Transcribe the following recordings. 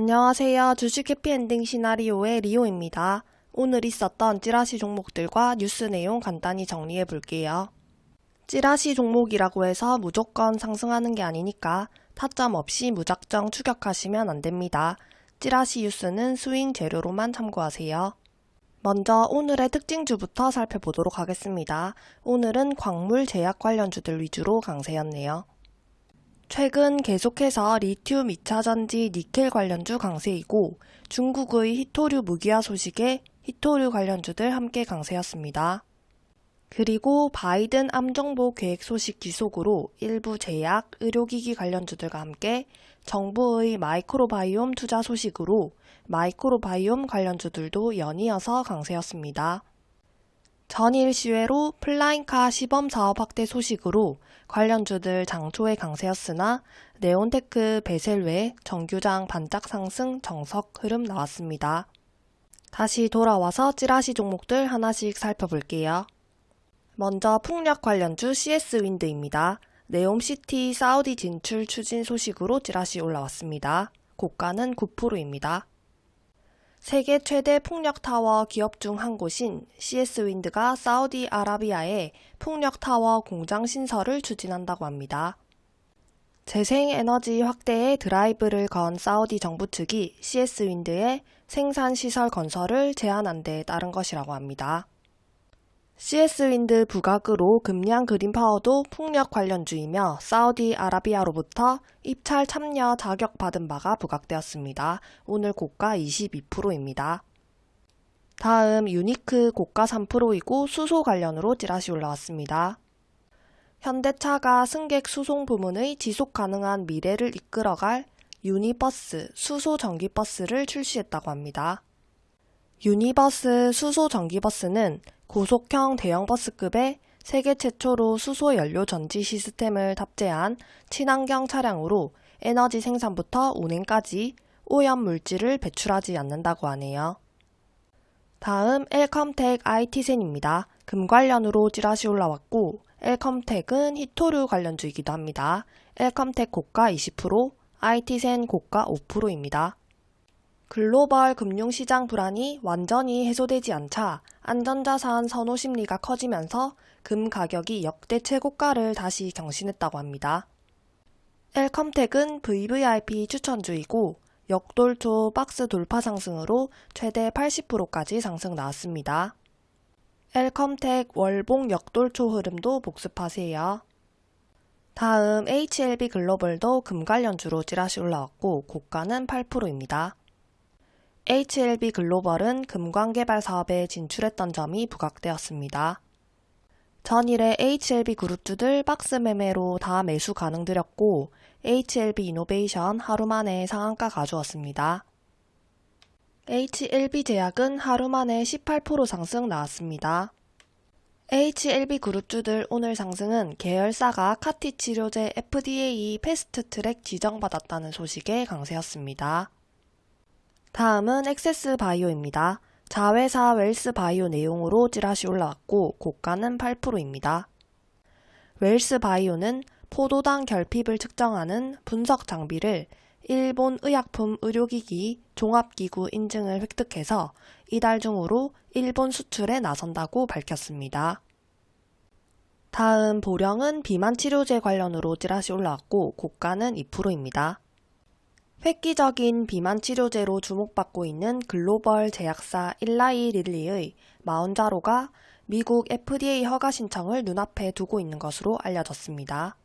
안녕하세요. 주식 해피엔딩 시나리오의 리오입니다. 오늘 있었던 찌라시 종목들과 뉴스 내용 간단히 정리해 볼게요. 찌라시 종목이라고 해서 무조건 상승하는 게 아니니까 타점 없이 무작정 추격하시면 안 됩니다. 찌라시 뉴스는 스윙 재료로만 참고하세요. 먼저 오늘의 특징주부터 살펴보도록 하겠습니다. 오늘은 광물 제약 관련주들 위주로 강세였네요. 최근 계속해서 리튬 2차전지 니켈 관련주 강세이고 중국의 희토류 무기화 소식에 희토류 관련주들 함께 강세였습니다. 그리고 바이든 암정복 계획 소식 지속으로 일부 제약, 의료기기 관련주들과 함께 정부의 마이크로바이옴 투자 소식으로 마이크로바이옴 관련주들도 연이어서 강세였습니다. 전일 시외로 flying car 시범 사업 확대 소식으로 관련주들 장초에 강세였으나 네온테크 베셀 외 정규장 반짝 상승 정석 흐름 나왔습니다. 다시 돌아와서 찌라시 종목들 하나씩 살펴볼게요. 먼저 풍력 관련주 CS윈드입니다. 네옴시티 사우디 진출 추진 소식으로 찌라시 올라왔습니다. 고가는 9%입니다. 세계 최대 풍력타워 기업 중 한 곳인 CS윈드가 사우디아라비아에 풍력타워 공장 신설을 추진한다고 합니다. 재생에너지 확대에 드라이브를 건 사우디 정부 측이 CS윈드의 생산시설 건설을 제한한 데 따른 것이라고 합니다. CS윈드 부각으로 금량 그린 파워도 풍력 관련주이며 사우디아라비아로부터 입찰 참여 자격 받은 바가 부각되었습니다. 오늘 고가 22%입니다. 다음 유니크 고가 3%이고 수소 관련으로 찌라시 올라왔습니다. 현대차가 승객 수송 부문의 지속 가능한 미래를 이끌어갈 유니버스 수소 전기버스를 출시했다고 합니다. 유니버스 수소 전기버스는 고속형 대형버스급의 세계 최초로 수소 연료 전지 시스템을 탑재한 친환경 차량으로 에너지 생산부터 운행까지 오염 물질을 배출하지 않는다고 하네요. 다음 엘컴텍 IT센입니다. 금 관련으로 찌라시 올라왔고 엘컴텍은 히토류 관련주이기도 합니다. 엘컴텍 고가 20%, IT센 고가 5%입니다. 글로벌 금융시장 불안이 완전히 해소되지 않자 안전자산 선호 심리가 커지면서 금 가격이 역대 최고가를 다시 경신했다고 합니다. 엘컴텍은 VVIP 추천주이고 역돌초 박스 돌파 상승으로 최대 80%까지 상승 나왔습니다. 엘컴텍 월봉 역돌초 흐름도 복습하세요. 다음 HLB 글로벌도 금 관련주로 찌라시 올라왔고 고가는 8%입니다. HLB 글로벌은 금광 개발 사업에 진출했던 점이 부각되었습니다. 전일에 HLB 그룹주들 박스 매매로 다 매수 가능드렸고 HLB 이노베이션 하루 만에 상한가 가져왔습니다. HLB 제약은 하루 만에 18% 상승 나왔습니다. HLB 그룹주들 오늘 상승은 계열사가 카티 치료제 FDA 패스트트랙 지정받았다는 소식에 강세였습니다. 다음은 엑세스 바이오입니다. 자회사 웰스 바이오 내용으로 찌라시 올라왔고 고가는 8%입니다. 웰스 바이오는 포도당 결핍을 측정하는 분석 장비를 일본 의약품 의료기기 종합기구 인증을 획득해서 이달 중으로 일본 수출에 나선다고 밝혔습니다. 다음 보령은 비만 치료제 관련으로 찌라시 올라왔고 고가는 2%입니다. 획기적인 비만 치료제로 주목받고 있는 글로벌 제약사 일라이 릴리의 마운자로가 미국 FDA 허가 신청을 눈앞에 두고 있는 것으로 알려졌습니다.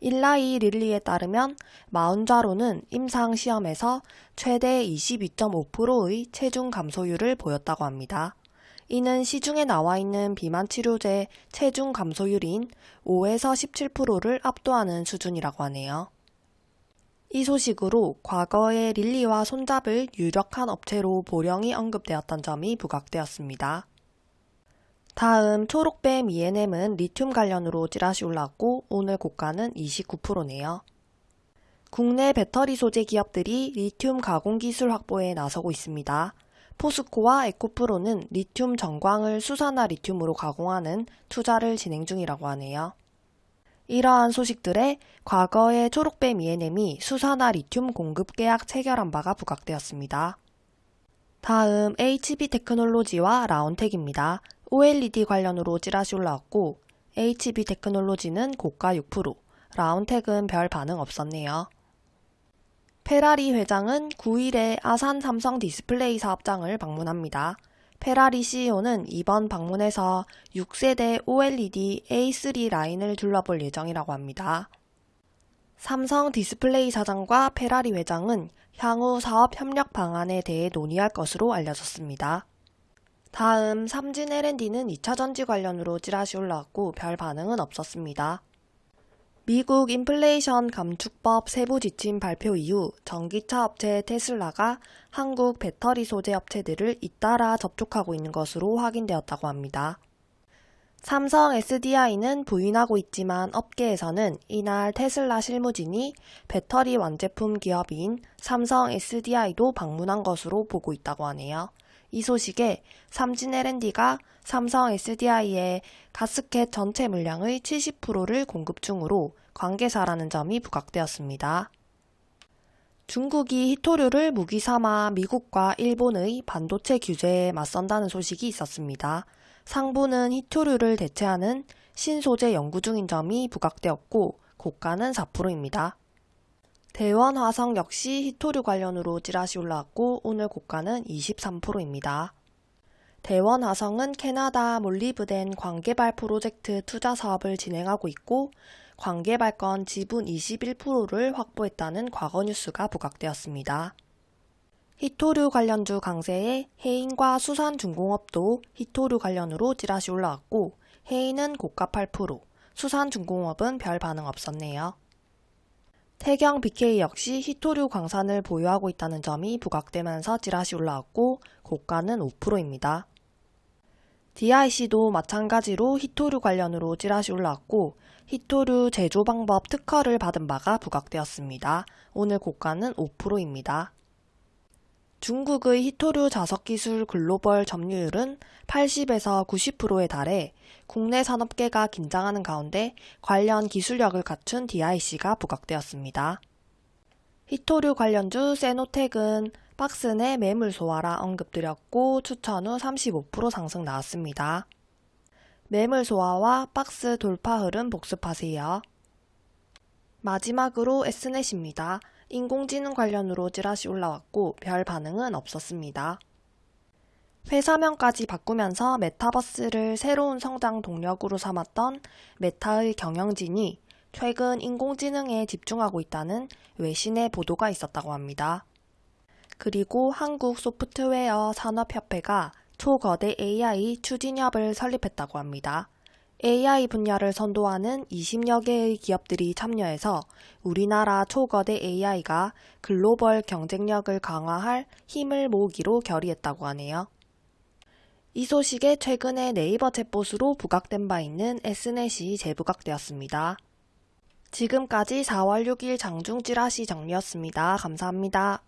일라이 릴리에 따르면 마운자로는 임상 시험에서 최대 22.5%의 체중 감소율을 보였다고 합니다. 이는 시중에 나와 있는 비만 치료제 체중 감소율인 5에서 17%를 압도하는 수준이라고 하네요. 이 소식으로 과거에 릴리와 손잡을 유력한 업체로 보령이 언급되었던 점이 부각되었습니다. 다음 초록뱀 ENM은 리튬 관련으로 찌라시 올랐고 오늘 고가는 29%네요. 국내 배터리 소재 기업들이 리튬 가공 기술 확보에 나서고 있습니다. 포스코와 에코프로는 리튬 정광을 수산화 리튬으로 가공하는 투자를 진행 중이라고 하네요. 이러한 소식들에 과거의 초록뱀 ENM이 수산화 리튬 공급 계약 체결한 바가 부각되었습니다. 다음 HB 테크놀로지와 라온텍입니다. OLED 관련으로 찌라시 올라왔고 HB 테크놀로지는 고가 6%, 라온텍은 별 반응 없었네요. 페라리 회장은 9일에 아산 삼성 디스플레이 사업장을 방문합니다. 페라리 CEO는 이번 방문에서 6세대 OLED A3 라인을 둘러볼 예정이라고 합니다. 삼성 디스플레이 사장과 페라리 회장은 향후 사업 협력 방안에 대해 논의할 것으로 알려졌습니다. 다음 삼진 L&D는 2차 전지 관련으로 찌라시 올라왔고 별 반응은 없었습니다. 미국 인플레이션 감축법 세부 지침 발표 이후 전기차 업체 테슬라가 한국 배터리 소재 업체들을 잇따라 접촉하고 있는 것으로 확인되었다고 합니다. 삼성 SDI는 부인하고 있지만 업계에서는 이날 테슬라 실무진이 배터리 완제품 기업인 삼성 SDI도 방문한 것으로 보고 있다고 하네요. 이 소식에 삼진 L&D가 삼성 SDI의 가스켓 전체 물량의 70%를 공급 중으로 관계사라는 점이 부각되었습니다. 중국이 히토류를 무기 삼아 미국과 일본의 반도체 규제에 맞선다는 소식이 있었습니다. 상부는 히토류를 대체하는 신소재 연구 중인 점이 부각되었고 고가는 4%입니다. 대원 화성 역시 히토류 관련으로 찌라시 올라왔고 오늘 고가는 23%입니다. 대원 화성은 캐나다 몰리브덴 광개발 프로젝트 투자 사업을 진행하고 있고 광개발권 지분 21%를 확보했다는 과거 뉴스가 부각되었습니다. 히토류 관련주 강세에 해인과 수산중공업도 히토류 관련으로 찌라시 올라왔고 해인은 고가 8%, 수산중공업은 별 반응 없었네요. 태경 BK 역시 히토류 광산을 보유하고 있다는 점이 부각되면서 찌라시 올라왔고 고가는 5%입니다. DIC도 마찬가지로 히토류 관련으로 찌라시 올라왔고 히토류 제조 방법 특허를 받은 바가 부각되었습니다. 오늘 고가는 5%입니다. 중국의 히토류 자석 기술 글로벌 점유율은 80에서 90%에 달해 국내 산업계가 긴장하는 가운데 관련 기술력을 갖춘 DIC가 부각되었습니다. 히토류 관련주 세노텍은 박스 내 매물 소화라 언급드렸고 추천 후 35% 상승 나왔습니다. 매물 소화와 박스 돌파 흐름 복습하세요. 마지막으로 S넷입니다. 인공지능 관련으로 찌라시 올라왔고 별 반응은 없었습니다. 회사명까지 바꾸면서 메타버스를 새로운 성장 동력으로 삼았던 메타의 경영진이 최근 인공지능에 집중하고 있다는 외신의 보도가 있었다고 합니다. 그리고 한국 소프트웨어 산업협회가 초거대 AI 추진협을 설립했다고 합니다. AI 분야를 선도하는 20여 개의 기업들이 참여해서 우리나라 초거대 AI가 글로벌 경쟁력을 강화할 힘을 모으기로 결의했다고 하네요. 이 소식에 최근에 네이버 챗봇으로 부각된 바 있는 S넷이 재부각되었습니다. 지금까지 4월 6일 장중 찌라시 정리였습니다. 감사합니다.